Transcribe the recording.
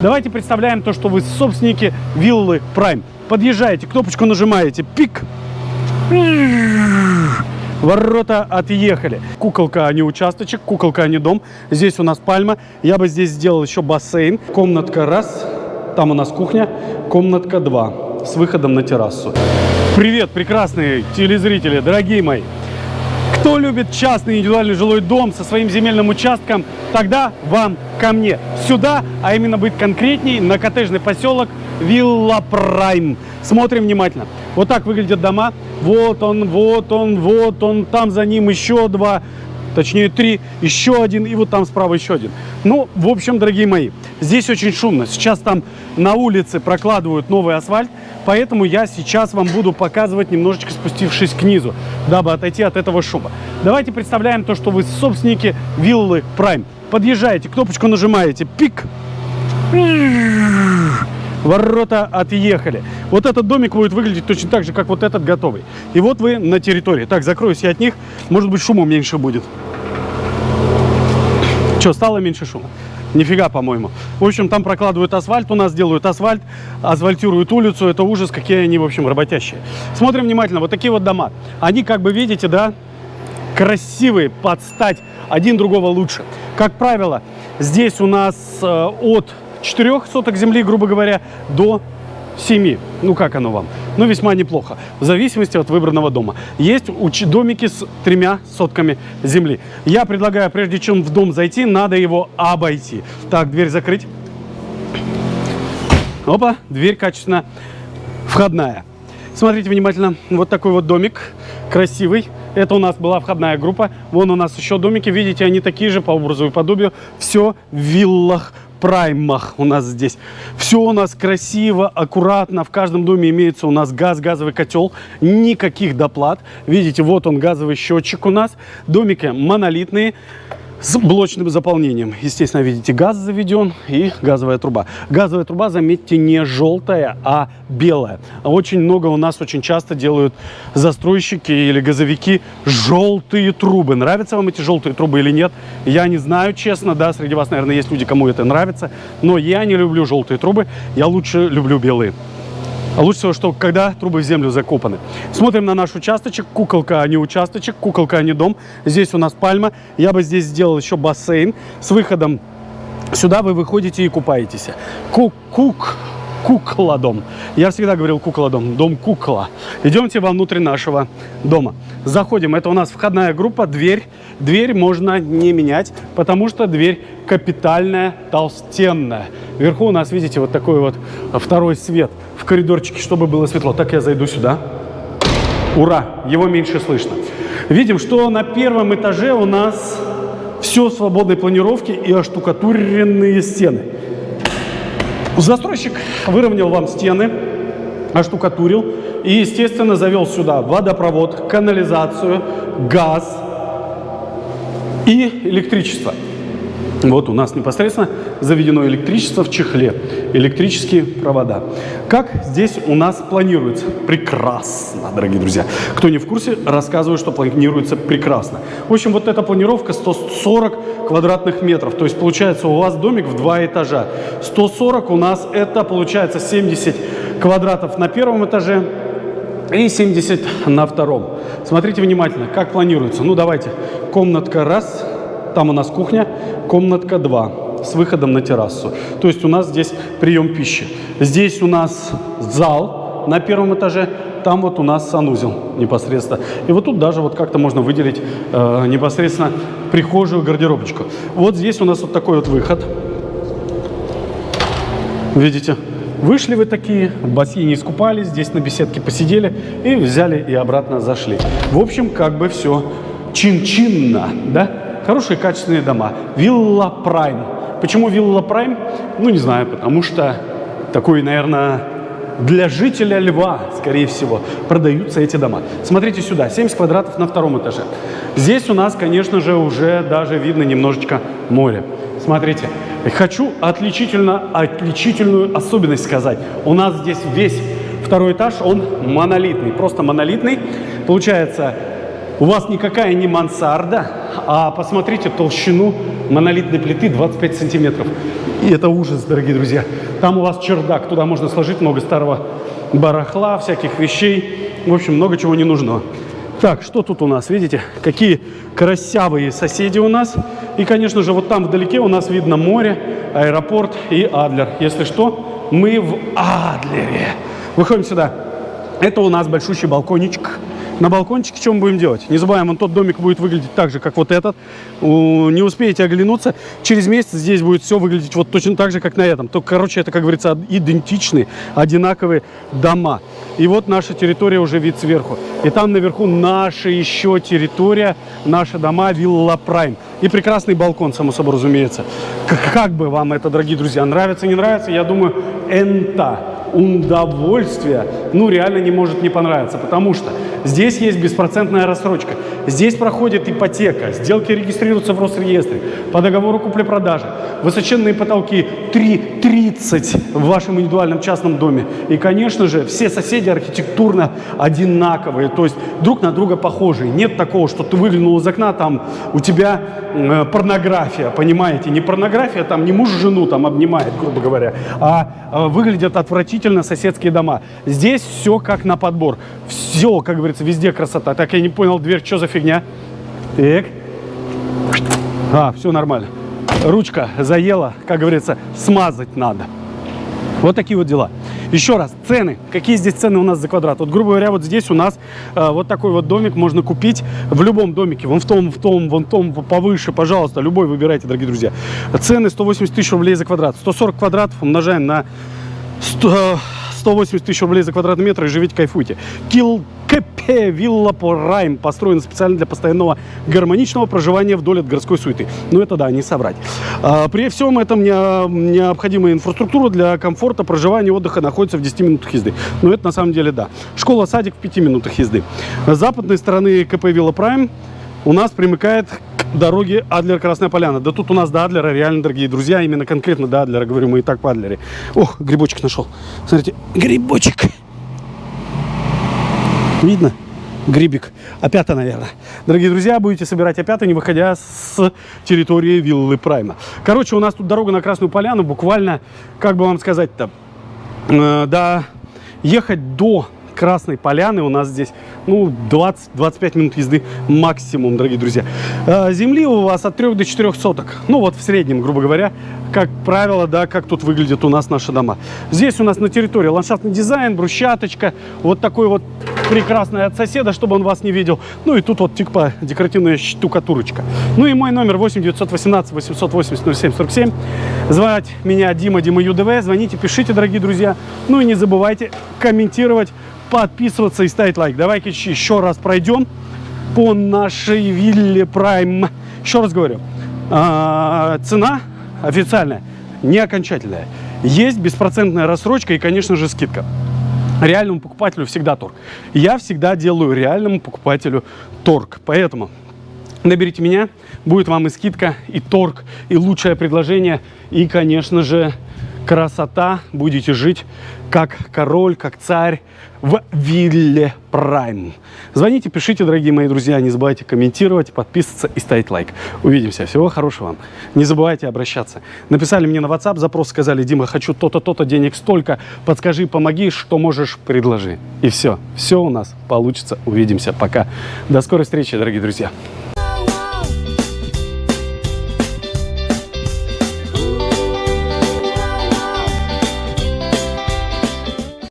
Давайте представляем то, что вы собственники виллы Prime. Подъезжаете, кнопочку нажимаете, пик. Ворота отъехали. Куколка, а не участочек, куколка, а не дом. Здесь у нас пальма. Я бы здесь сделал еще бассейн. Комнатка раз, там у нас кухня. Комнатка два, с выходом на террасу. Привет, прекрасные телезрители, дорогие мои. Кто любит частный индивидуальный жилой дом со своим земельным участком, тогда вам ко мне. Сюда, а именно быть конкретней, на коттеджный поселок Вилла Прайм. Смотрим внимательно. Вот так выглядят дома. Вот он, вот он, вот он. Там за ним еще два, точнее три, еще один. И вот там справа еще один. Ну, в общем, дорогие мои, здесь очень шумно. Сейчас там на улице прокладывают новый асфальт. Поэтому я сейчас вам буду показывать, немножечко спустившись к низу, дабы отойти от этого шума. Давайте представляем то, что вы собственники виллы Prime. Подъезжаете, кнопочку нажимаете, пик. Ворота отъехали. Вот этот домик будет выглядеть точно так же, как вот этот готовый. И вот вы на территории. Так, закроюсь я от них. Может быть, шума меньше будет. Что, стало меньше шума? Нифига, по-моему. В общем, там прокладывают асфальт, у нас делают асфальт, асфальтируют улицу. Это ужас, какие они, в общем, работящие. Смотрим внимательно. Вот такие вот дома. Они, как бы видите, да, красивые, под стать. Один другого лучше. Как правило, здесь у нас э, от 4 соток земли, грубо говоря, до 7. Ну, как оно вам? Ну, весьма неплохо. В зависимости от выбранного дома. Есть домики с тремя сотками земли. Я предлагаю, прежде чем в дом зайти, надо его обойти. Так, дверь закрыть. Опа, дверь качественно входная. Смотрите внимательно. Вот такой вот домик. Красивый. Это у нас была входная группа. Вон у нас еще домики. Видите, они такие же по образу и подобию. Все в виллах праймах у нас здесь. Все у нас красиво, аккуратно. В каждом доме имеется у нас газ, газовый котел. Никаких доплат. Видите, вот он газовый счетчик у нас. Домики монолитные с блочным заполнением. Естественно, видите, газ заведен и газовая труба. Газовая труба, заметьте, не желтая, а белая. Очень много у нас очень часто делают застройщики или газовики желтые трубы. Нравятся вам эти желтые трубы или нет? Я не знаю, честно, да, среди вас, наверное, есть люди, кому это нравится, но я не люблю желтые трубы, я лучше люблю белые. А лучше всего, что когда трубы в землю закопаны. Смотрим на наш участочек. Куколка, а не участочек. Куколка, а не дом. Здесь у нас пальма. Я бы здесь сделал еще бассейн с выходом Сюда вы выходите и купаетесь. Кук-кук. Кукла дом. Я всегда говорил кукла дом. Дом кукла. Идемте вовнутрь нашего дома. Заходим. Это у нас входная группа. Дверь. Дверь можно не менять, потому что дверь капитальная, толстенная. Вверху у нас, видите, вот такой вот второй свет в коридорчике, чтобы было светло. Так я зайду сюда. Ура! Его меньше слышно. Видим, что на первом этаже у нас все свободной планировки и оштукатуренные стены. Застройщик выровнял вам стены, оштукатурил и, естественно, завел сюда водопровод, канализацию, газ и электричество. Вот у нас непосредственно заведено электричество в чехле, электрические провода. Как здесь у нас планируется? Прекрасно, дорогие друзья. Кто не в курсе, рассказываю, что планируется прекрасно. В общем, вот эта планировка 140 квадратных метров. То есть получается у вас домик в два этажа. 140 у нас это получается 70 квадратов на первом этаже и 70 на втором. Смотрите внимательно, как планируется. Ну давайте, комнатка раз, там у нас кухня, комнатка 2 с выходом на террасу. То есть у нас здесь прием пищи. Здесь у нас зал на первом этаже, там вот у нас санузел непосредственно. И вот тут даже вот как-то можно выделить э, непосредственно прихожую, гардеробочку. Вот здесь у нас вот такой вот выход. Видите? Вышли вы такие, в бассейне искупались, здесь на беседке посидели и взяли и обратно зашли. В общем, как бы все чин-чинно, да? Хорошие качественные дома. Вилла Прайм. Почему Вилла Прайм? Ну, не знаю, потому что такой, наверное, для жителя Льва, скорее всего, продаются эти дома. Смотрите сюда, 70 квадратов на втором этаже. Здесь у нас, конечно же, уже даже видно немножечко море. Смотрите, хочу отличительно, отличительную особенность сказать. У нас здесь весь второй этаж, он монолитный, просто монолитный. Получается, у вас никакая не мансарда, а посмотрите толщину монолитной плиты 25 сантиметров. И это ужас, дорогие друзья. Там у вас чердак, туда можно сложить много старого барахла, всяких вещей. В общем, много чего не нужно. Так, что тут у нас? Видите, какие красивые соседи у нас. И, конечно же, вот там вдалеке у нас видно море, аэропорт и Адлер. Если что, мы в Адлере. Выходим сюда. Это у нас большущий балкончик. На балкончике мы будем делать? Не забываем, вон тот домик будет выглядеть так же, как вот этот. Не успеете оглянуться, через месяц здесь будет все выглядеть вот точно так же, как на этом. Только, короче, это, как говорится, идентичные, одинаковые дома. И вот наша территория уже вид сверху. И там наверху наша еще территория, наши дома, вилла Прайм. И прекрасный балкон, само собой разумеется. Как бы вам это, дорогие друзья, нравится, не нравится, я думаю, энта удовольствие, ну, реально не может не понравиться, потому что здесь есть беспроцентная рассрочка, здесь проходит ипотека, сделки регистрируются в Росреестре, по договору купли-продажи, высоченные потолки 3,30 в вашем индивидуальном частном доме. И, конечно же, все соседи архитектурно одинаковые, то есть друг на друга похожие. Нет такого, что ты выглянул из окна, там у тебя э, порнография, понимаете? Не порнография, там не муж жену там обнимает, грубо говоря, а э, выглядят отвратительно соседские дома. Здесь все как на подбор. Все, как говорится, везде красота. Так, я не понял, дверь, что за фигня? Так. А, все нормально ручка заела, как говорится, смазать надо. Вот такие вот дела. Еще раз, цены. Какие здесь цены у нас за квадрат? Вот, грубо говоря, вот здесь у нас э, вот такой вот домик можно купить в любом домике. Вон в том, в том, вон в том, повыше, пожалуйста, любой выбирайте, дорогие друзья. Цены 180 тысяч рублей за квадрат. 140 квадратов умножаем на 100, 180 тысяч рублей за квадратный метр и живите, кайфуйте. Килл КП Вилла Райм построена специально для постоянного гармоничного проживания вдоль от городской суеты. Ну это да, не соврать. А, при всем этом необходимая инфраструктура для комфорта проживания и отдыха находится в 10 минутах езды. Но это на самом деле да. Школа-садик в 5 минутах езды. С западной стороны КП Вилла Прайм у нас примыкает дороги Адлер-Красная Поляна. Да тут у нас до Адлера, реально, дорогие друзья, именно конкретно до Адлера, говорю, мы и так по Адлере. Ох, грибочек нашел. Смотрите, грибочек. Видно? Грибик. Опята, наверное. Дорогие друзья, будете собирать опята, не выходя с территории виллы Прайма. Короче, у нас тут дорога на Красную Поляну. Буквально, как бы вам сказать-то, э, да, ехать до Красной Поляны у нас здесь, ну, 20-25 минут езды максимум, дорогие друзья. Э, земли у вас от 3 до 4 соток. Ну, вот в среднем, грубо говоря, как правило, да, как тут выглядят у нас наши дома. Здесь у нас на территории ландшафтный дизайн, брусчаточка, вот такой вот прекрасный от соседа, чтобы он вас не видел. Ну и тут вот типа декоративная штукатурочка. Ну и мой номер 8 918 880 07 47. Звать меня Дима, Дима ЮДВ. Звоните, пишите, дорогие друзья. Ну и не забывайте комментировать, подписываться и ставить лайк. Давайте еще раз пройдем по нашей вилле Prime. Еще раз говорю, а, цена официальная, не окончательная. Есть беспроцентная рассрочка и, конечно же, скидка. Реальному покупателю всегда торг. Я всегда делаю реальному покупателю торг. Поэтому наберите меня, будет вам и скидка, и торг, и лучшее предложение, и, конечно же, красота. Будете жить как король, как царь в Вилле Прайм. Звоните, пишите, дорогие мои друзья. Не забывайте комментировать, подписываться и ставить лайк. Увидимся. Всего хорошего вам. Не забывайте обращаться. Написали мне на WhatsApp запрос, сказали, Дима, хочу то-то, то-то, денег столько. Подскажи, помоги, что можешь, предложи. И все. Все у нас получится. Увидимся. Пока. До скорой встречи, дорогие друзья.